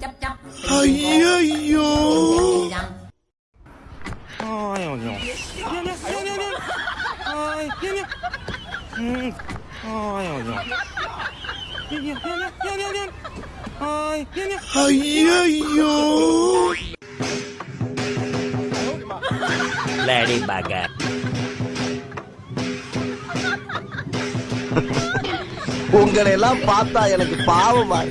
chấp chấp. Ai Lady Gaga உங்களை எல்லாம் பார்த்தா எனக்கு பாவமா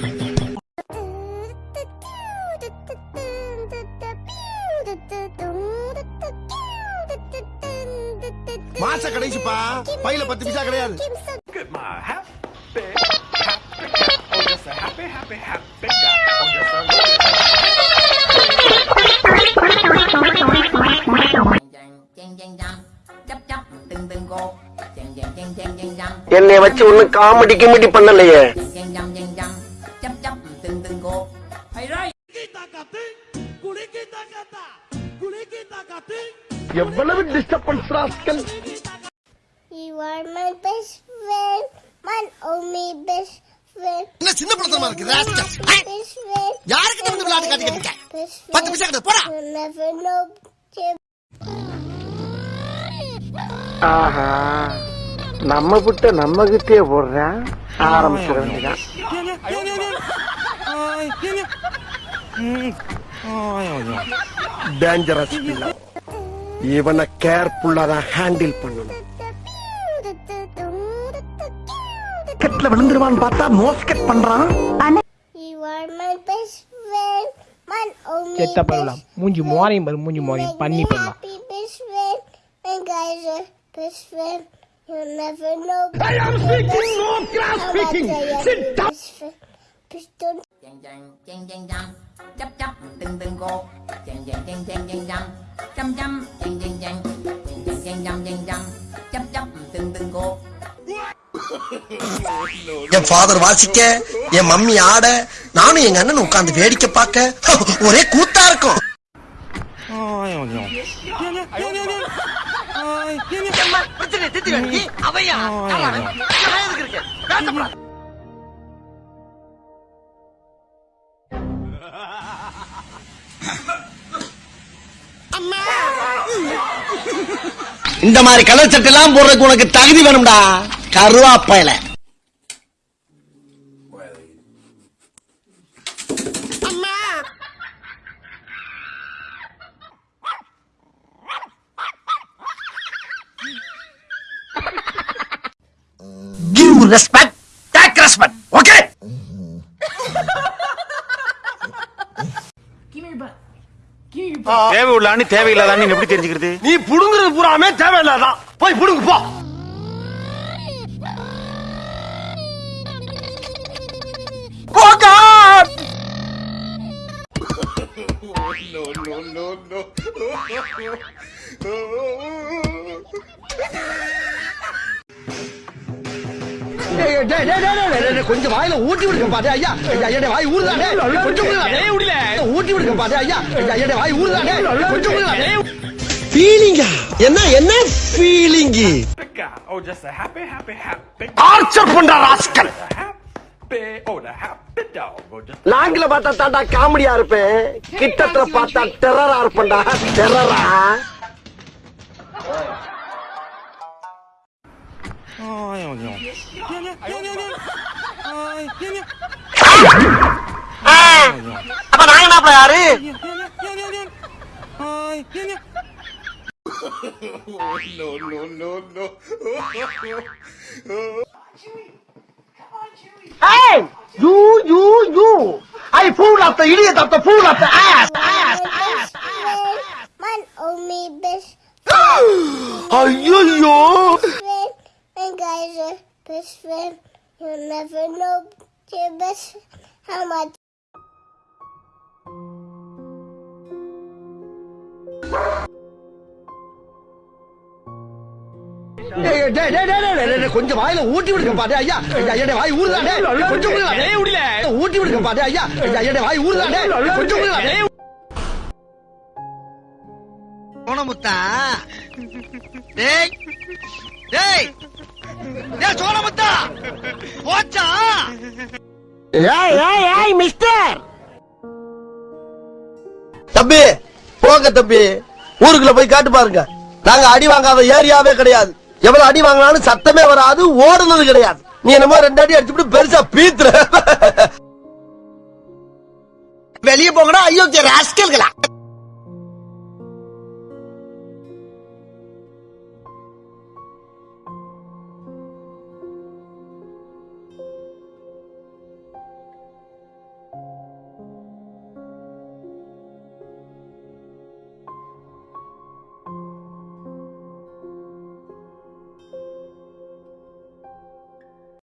மாச கடைசிப்பா பையில பத்து பைசா கிடையாது Look at my happy, happy, oh just a என்னை வச்சு ஒண்ணு காமெடி கிமெடி பண்ணலையே எவ்வளவு disturbance rascal You are my best friend, my only best friend. என்ன சின்ன இருக்கு ராஸ்கல். யாருக்கிட்ட வந்து விளையாட்டு காட்டிக்கிட்டு இருக்க? போடா. ஆஹா நம்ம புட்ட நம்ம கிட்டே போடுறேன் ஆரம்பிச்சிட வேண்டியதான் டேஞ்சரஸ் இவனை கேர்ஃபுல்லா தான் ஹேண்டில் பண்ணணும். கெட்ல விழுந்துருவான்னு பார்த்தா மோஸ்கெட் பண்றான். You are my best friend, my only செத்த பரவலாம் மூஞ்சி மோரையும் பாரு மூஞ்சி மோரையும் பண்ணி Make me பண்ணலாம் happy best friend, and guys are best friend. You'll never know. I am speaking, no grass speaking. Sit down. Please don't என் ஃபாதர் வாசிக்க என் mummy ஆட நானும் எங்க அண்ணன் உட்கார்ந்து வேடிக்கை பார்க்க ஒரே கூத்தா இருக்கும் இந்த மாதிரி கலர் சட்டை எல்லாம் போடுறதுக்கு உனக்கு தகுதி வேணும்டா. கருவாப்பையில. Respect, take respect, okay? தேவை உள்ளான்னு தேவையில்லாதான்னு எப்படி தெரிஞ்சுக்கிறது? நீ புடுங்குறது பூராமே தேவையில்லாதான் போய் புடுங்கு போ. கொஞ்சம் வாயில ஊட்டி விடுங்க பாரு ஐயா. ஐயா வாய் ஊறுதானே? கொஞ்சம். ஊட்டி விடுங்க பாரு ஐயா. ஐயா வாய் ஊறுதானே? கொஞ்சம் ஃபீலிங்கா என்ன என்ன ஃபீலிங் பண்ற ராஸ்கல். Oh just லாங்கில பார்த்தா தாண்டா காமெடியா இருப்பேன். கிட்டத்துல பார்த்தா டெரரா இருப்பேன்டா. டெரரா 아유 냥 냥, 냥, 냥, 냥. 아이 냥, 냥. 아! 아빠 나이 나 봐야리. 냥, 냥, 냥, 냥. 아이 냥, 냥. no, no, no, no. hey! You, you, you! I pull up the idiot up the pull up the ass! Ass! Ass! Ass! Man, oh me, bitch. Ay, ay, ay! You'll never know your best how much. கொஞ்சம் வாயில ஊட்டி விடுங்க பாரு ஐயா ஐயா என்னோட வாய் ஊறுதானே கொஞ்சம். ஊட்டி விடுங்க பாரு ஐயா ஐயா வாய் ஊறுதானே கொஞ்சம். சோனமுத்தா டேய் டேய் டேய் சோனமுத்தா போச்சா? ஏய் ஏய் ஏய் மிஸ்டர் தம்பி போங்க தம்பி. ஊருக்குள்ள போய் காட்டு பாருங்க. நாங்க அடி வாங்காத ஏரியாவே கிடையாது. எவ்வளவு அடி வாங்கினாலும் சத்தமே வராது ஓடுனது கிடையாது. நீ என்னமோ ரெண்டு அடி அடிச்சுட்டு பெருசா பீத்துற. வெளியே போங்கடா ஐயோ ராஸ்கல்களா?